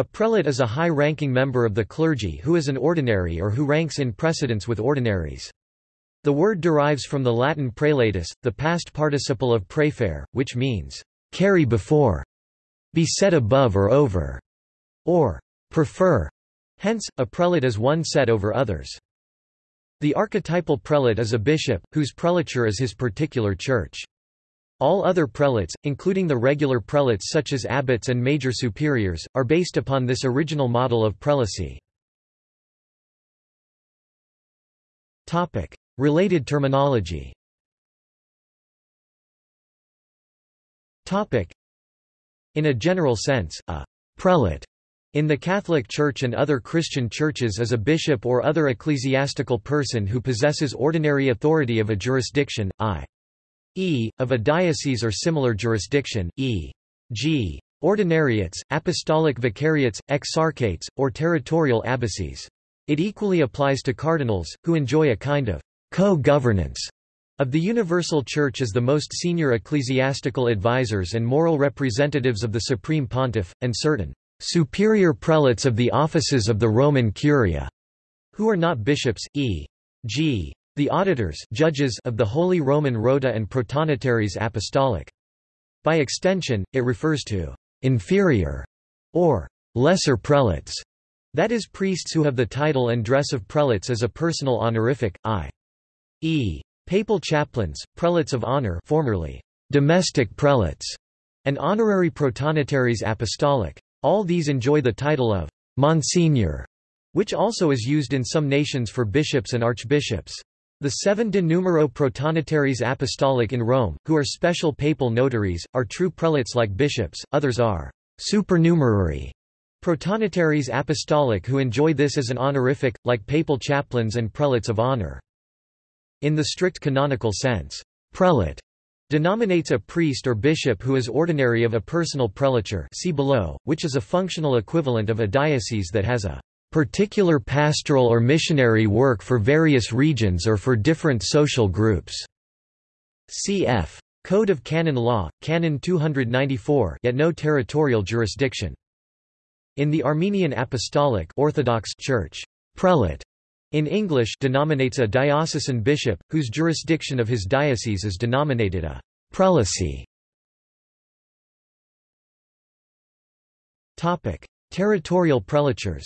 A prelate is a high-ranking member of the clergy who is an ordinary or who ranks in precedence with ordinaries. The word derives from the Latin prelatus, the past participle of praeferre, which means, carry before, be set above or over, or prefer. Hence, a prelate is one set over others. The archetypal prelate is a bishop, whose prelature is his particular church. All other prelates, including the regular prelates such as abbots and major superiors, are based upon this original model of prelacy. Related terminology In a general sense, a prelate in the Catholic Church and other Christian churches is a bishop or other ecclesiastical person who possesses ordinary authority of a jurisdiction, i.e., of a diocese or similar jurisdiction, e.g. ordinariates, apostolic vicariates, exarchates, or territorial abbacies. It equally applies to cardinals, who enjoy a kind of co-governance of the Universal Church as the most senior ecclesiastical advisers and moral representatives of the Supreme Pontiff, and certain superior prelates of the offices of the Roman Curia, who are not bishops, e.g. the auditors judges of the Holy Roman Rota and Protonotaries Apostolic. By extension, it refers to inferior or lesser prelates, that is priests who have the title and dress of prelates as a personal honorific, i. E. Papal chaplains, prelates of honor formerly domestic prelates, and honorary protonotaries apostolic. All these enjoy the title of Monsignor, which also is used in some nations for bishops and archbishops. The seven de numero protonotaries apostolic in Rome, who are special papal notaries, are true prelates like bishops, others are supernumerary protonotaries apostolic who enjoy this as an honorific, like papal chaplains and prelates of honor. In the strict canonical sense, prelate denominates a priest or bishop who is ordinary of a personal prelature see below, which is a functional equivalent of a diocese that has a particular pastoral or missionary work for various regions or for different social groups. Cf. Code of Canon Law, Canon 294 yet no territorial jurisdiction. In the Armenian Apostolic Orthodox Church, prelate in English denominates a diocesan bishop, whose jurisdiction of his diocese is denominated a prelacy. Territorial prelatures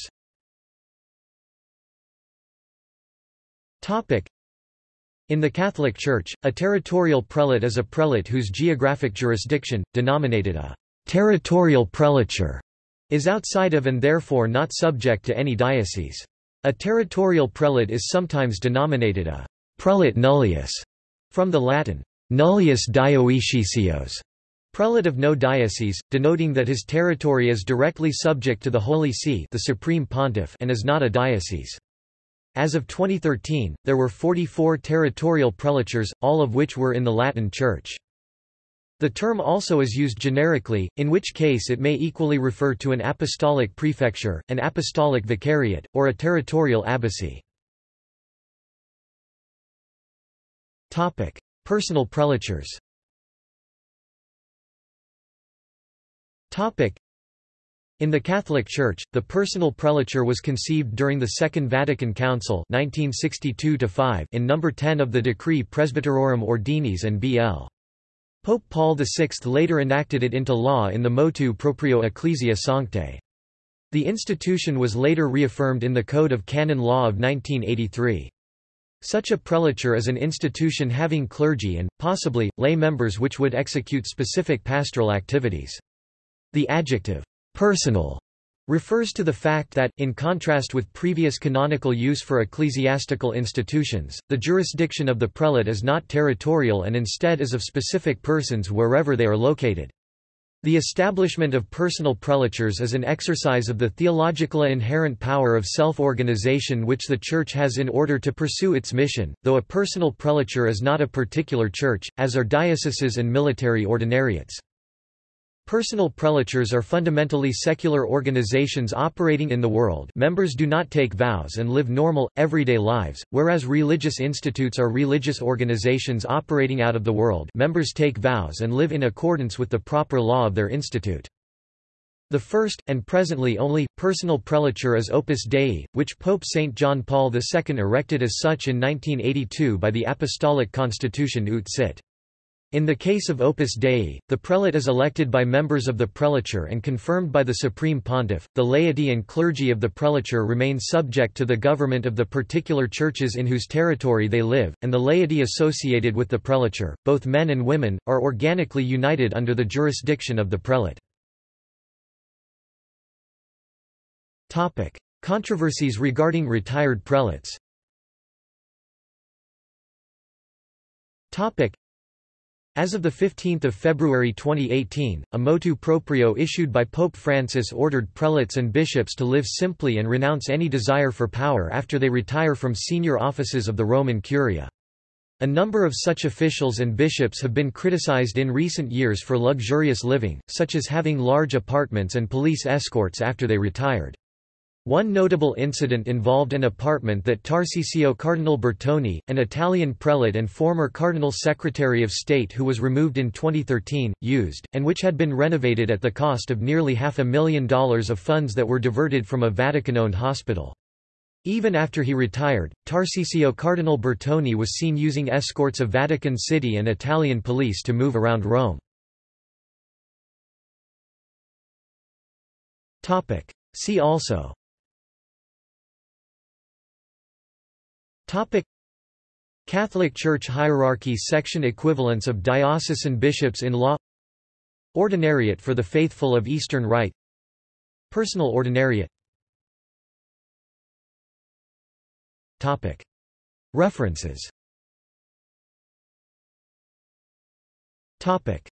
in the Catholic Church, a territorial prelate is a prelate whose geographic jurisdiction, denominated a territorial prelature, is outside of and therefore not subject to any diocese. A territorial prelate is sometimes denominated a prelate nullius, from the Latin nullius dioecesios, prelate of no diocese, denoting that his territory is directly subject to the Holy See the Supreme Pontiff and is not a diocese. As of 2013, there were 44 territorial prelatures, all of which were in the Latin Church. The term also is used generically, in which case it may equally refer to an apostolic prefecture, an apostolic vicariate, or a territorial abbacy. Personal prelatures in the Catholic Church, the personal prelature was conceived during the Second Vatican Council 1962 in No. 10 of the Decree Presbyterorum Ordinis and B.L. Pope Paul VI later enacted it into law in the Motu Proprio Ecclesia Sanctae. The institution was later reaffirmed in the Code of Canon Law of 1983. Such a prelature is an institution having clergy and, possibly, lay members which would execute specific pastoral activities. The adjective, personal, refers to the fact that, in contrast with previous canonical use for ecclesiastical institutions, the jurisdiction of the prelate is not territorial and instead is of specific persons wherever they are located. The establishment of personal prelatures is an exercise of the theological inherent power of self-organization which the Church has in order to pursue its mission, though a personal prelature is not a particular church, as are dioceses and military ordinariates. Personal prelatures are fundamentally secular organizations operating in the world members do not take vows and live normal, everyday lives, whereas religious institutes are religious organizations operating out of the world members take vows and live in accordance with the proper law of their institute. The first, and presently only, personal prelature is Opus Dei, which Pope St. John Paul II erected as such in 1982 by the Apostolic Constitution Ut Sit. In the case of Opus Dei, the prelate is elected by members of the prelature and confirmed by the Supreme Pontiff. The laity and clergy of the prelature remain subject to the government of the particular churches in whose territory they live, and the laity associated with the prelature, both men and women, are organically united under the jurisdiction of the prelate. Topic: Controversies regarding retired prelates. Topic: as of 15 February 2018, a motu proprio issued by Pope Francis ordered prelates and bishops to live simply and renounce any desire for power after they retire from senior offices of the Roman Curia. A number of such officials and bishops have been criticized in recent years for luxurious living, such as having large apartments and police escorts after they retired. One notable incident involved an apartment that Tarcisio Cardinal Bertone, an Italian prelate and former Cardinal Secretary of State who was removed in 2013, used, and which had been renovated at the cost of nearly half a million dollars of funds that were diverted from a Vatican-owned hospital. Even after he retired, Tarcisio Cardinal Bertone was seen using escorts of Vatican City and Italian police to move around Rome. See also Catholic Church hierarchy section equivalence of diocesan bishops in law Ordinariate for the faithful of Eastern Rite. Personal ordinariate. Topic. References. Topic